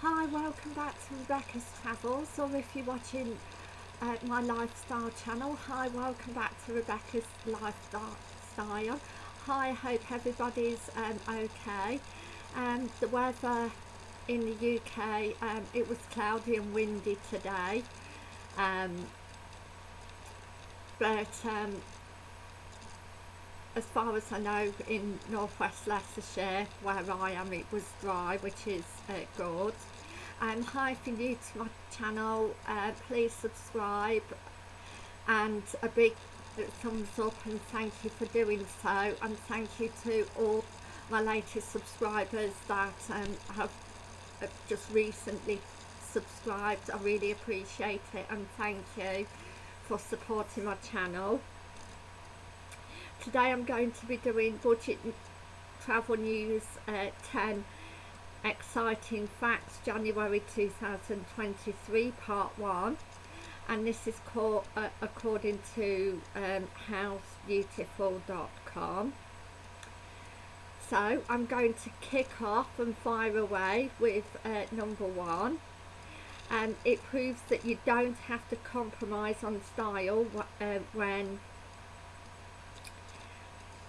Hi, welcome back to Rebecca's Travels, or if you're watching uh, my lifestyle channel, hi, welcome back to Rebecca's Lifestyle. Hi, I hope everybody's um, okay. Um, the weather in the UK, um, it was cloudy and windy today, um, but um, as far as I know in northwest Leicestershire where I am it was dry which is uh, good. And hi if you're new to my channel uh, please subscribe and a big thumbs up and thank you for doing so. And thank you to all my latest subscribers that um, have just recently subscribed. I really appreciate it and thank you for supporting my channel today I'm going to be doing budget travel news uh, 10 exciting facts January 2023 part 1 and this is called uh, according to um, housebeautiful.com so I'm going to kick off and fire away with uh, number one. And it proves that you don't have to compromise on style uh, when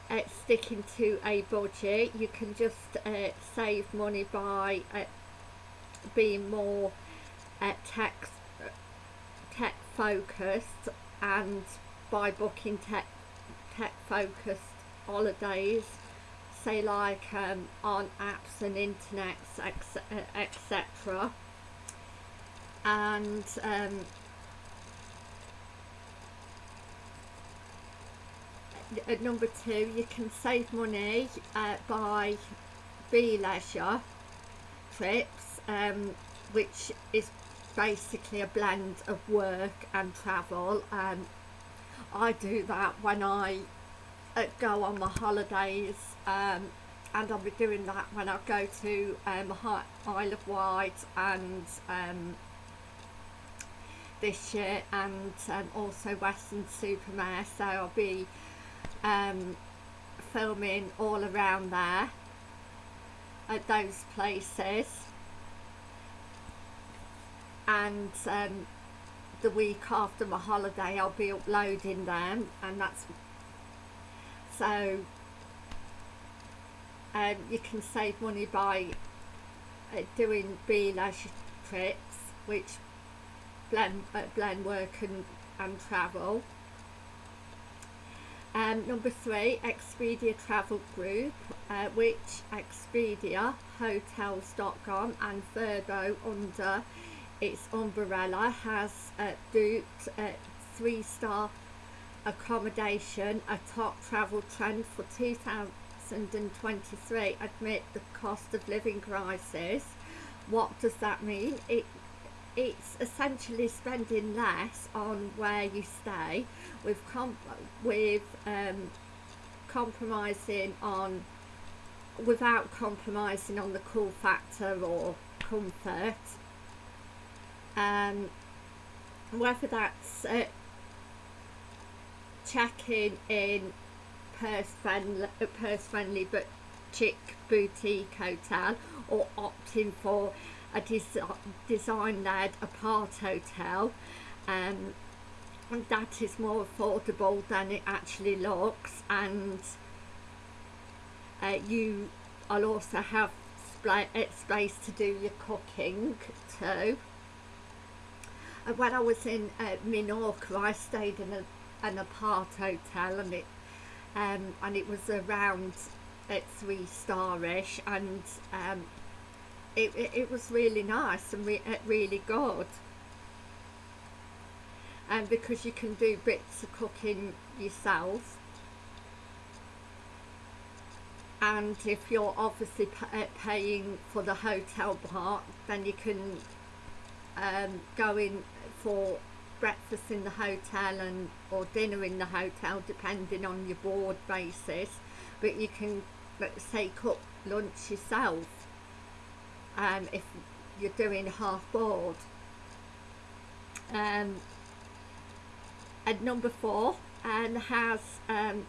uh, sticking to a budget you can just uh, save money by uh, being more uh, tech tech focused and by booking tech tech focused holidays. Say like um, on apps and internets etc and um, at number two you can save money uh, by bleisure trips um, which is basically a blend of work and travel. And I do that when I uh, go on my holidays um, and I'll be doing that when I go to um, Isle of Wight and um, this year and um, also Weston-super-Mare so I'll be um, filming all around there at those places. And um, the week after my holiday I'll be uploading them and that's so um, you can save money by uh, doing bleisure trips which blend, uh, blend work and, and travel um, number three, Expedia Travel Group, uh, which Expedia, Hotels.com and Vrbo under its umbrella has uh, duped uh, three-star accommodation, a top travel trend for 2023 amid the cost of living crisis. What does that mean? It it's essentially spending less on where you stay with com with um, compromising on without compromising on the cool factor or comfort. Um, whether that's uh, checking in purse friendly, purse friendly but chic boutique hotel or opting for a des design-led apart hotel um, and that is more affordable than it actually looks and uh, you will also have uh, space to do your cooking too. And when I was in uh, Minorca I stayed in a, an apart hotel and it um, and it was around at three starish and um, it, it, it was really nice and re uh, really good. And because you can do bits of cooking yourself. And if you're obviously uh, paying for the hotel part then you can um, go in for breakfast in the hotel and or dinner in the hotel depending on your board basis. But you can say cook lunch yourself um, if you're doing half board. Um, and number four and has um,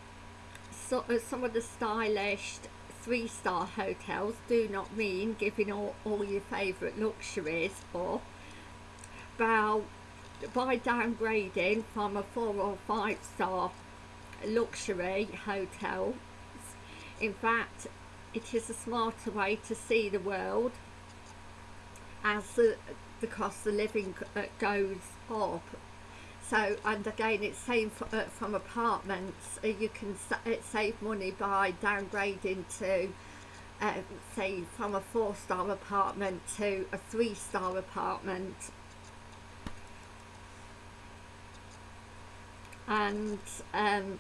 so, uh, some of the stylish three star hotels. Do not mean giving all, all your favourite luxuries up. But by downgrading from a four or five star luxury hotel, in fact, it is a smarter way to see the world as the, the cost of living uh, goes up. So and again it's same for, uh, from apartments uh, you can sa uh, save money by downgrading to uh, say from a four star apartment to a three star apartment. And um,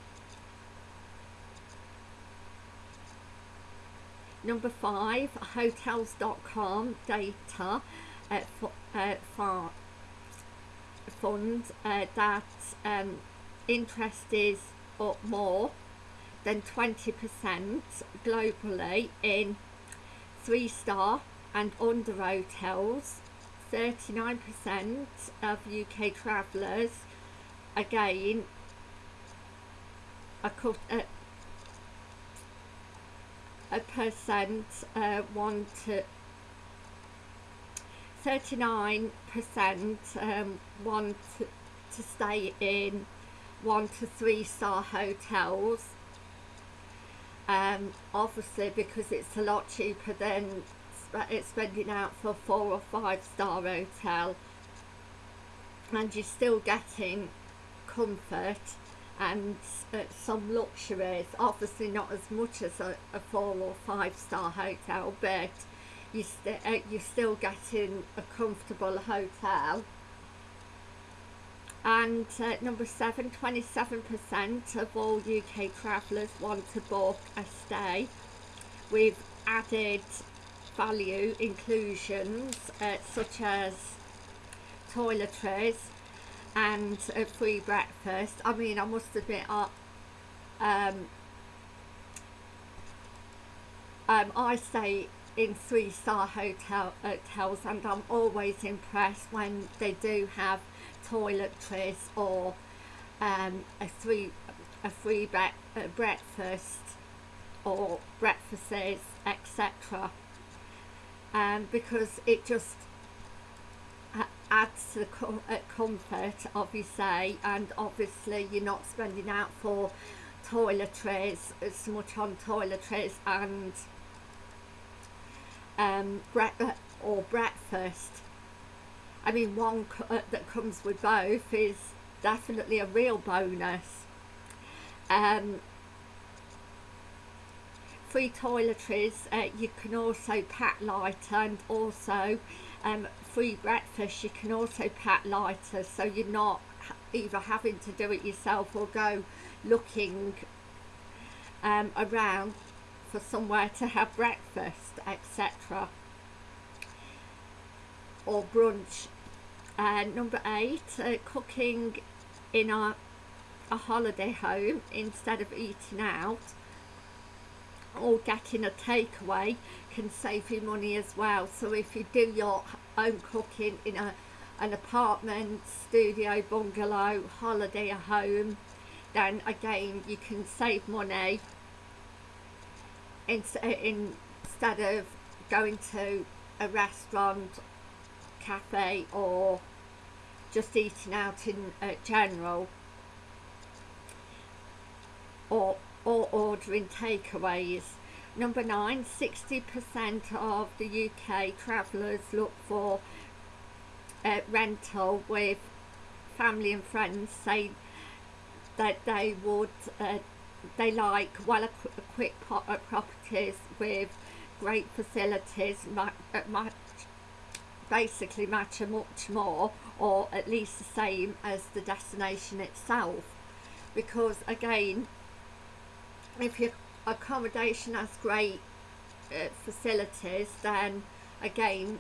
number five hotels.com data uh, for, uh, for fund uh, that um, interest is up more than 20% globally in three star and under hotels. 39% of UK travellers again a, a, a percent uh, want to 39% um, want to, to stay in one to three star hotels. Um, obviously because it's a lot cheaper than it's spending out for four or five star hotel. And you're still getting comfort and uh, some luxuries obviously not as much as a, a four or five star hotel but you st uh, you're still getting a comfortable hotel. And uh, number seven 27% of all UK travellers want to book a stay. With added value inclusions uh, such as toiletries and a free breakfast. I mean I must admit I, um, um, I stay in three star hotel hotels and I'm always impressed when they do have toiletries or um, a free a free bre uh, breakfast or breakfasts etc um, because it just adds to the com comfort obviously and obviously you're not spending out for toiletries as much on toiletries and um, bre uh, or breakfast. I mean, one uh, that comes with both is definitely a real bonus. Um, free toiletries, uh, you can also pack lighter and also um, free breakfast, you can also pack lighter so you're not either having to do it yourself or go looking um, around for somewhere to have breakfast, etc. Or brunch. Uh, number eight, uh, cooking in a, a holiday home instead of eating out or getting a takeaway can save you money as well. So if you do your own cooking in a an apartment, studio, bungalow, holiday home, then again you can save money instead of going to a restaurant, cafe or just eating out in uh, general or, or ordering takeaways. Number nine, 60% of the UK travellers look for uh, rental with family and friends say that they would uh, they like well equipped properties with great facilities much, much, basically match much more or at least the same as the destination itself because again if your accommodation has great uh, facilities then again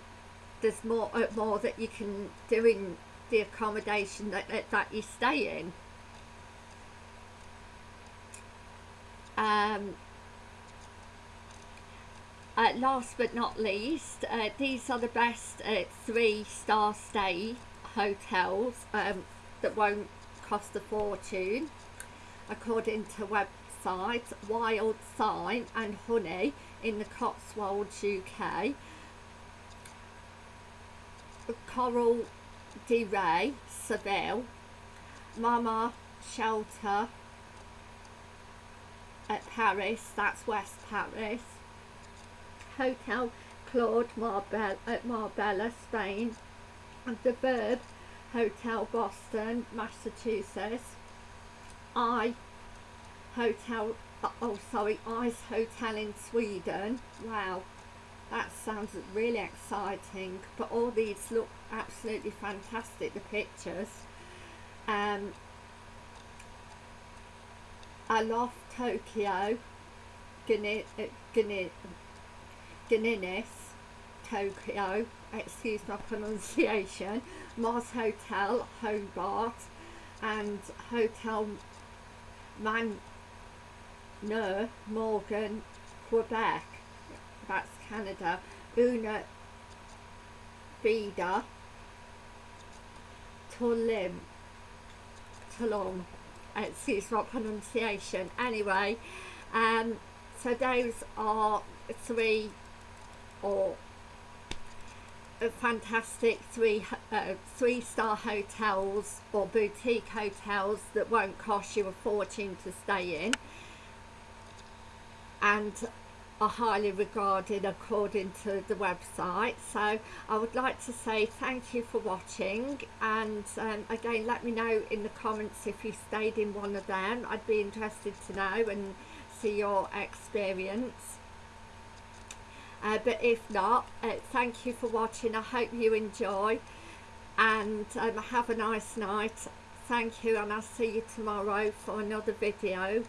there's more uh, more that you can do in the accommodation that, that, that you stay in Um, uh, last but not least, uh, these are the best uh, three star stay hotels um, that won't cost a fortune. According to Wild Thyme and Honey in the Cotswolds, UK. Corral del Rey, Seville. Mama Shelter at Paris, that's West Paris. Hotel Claude Marbella at Marbella, Spain. And the Verb Hotel Boston, Massachusetts. I Hotel, oh sorry, Ice Hotel in Sweden. Wow, that sounds really exciting. But all these look absolutely fantastic, the pictures. Um, I love Tokyo, Gani, Ganinis, Tokyo, excuse my pronunciation, Mars Hotel, Hobart, and Hotel Man no, Morgan, Quebec, that's Canada, Una Vida, Tulim, Tulum, excuse my pronunciation. Anyway, um, so those are three or fantastic three uh, three star hotels or boutique hotels that won't cost you a fortune to stay in and are highly regarded according to the website. So I would like to say thank you for watching and um, again let me know in the comments if you stayed in one of them. I'd be interested to know and see your experience. Uh, but if not uh, thank you for watching. I hope you enjoy and um, have a nice night. Thank you and I'll see you tomorrow for another video.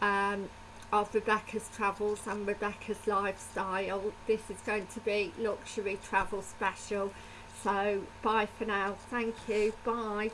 Um, of Rebecca's Travels and Rebecca's Lifestyle. This is going to be luxury travel special. So bye for now. Thank you. Bye.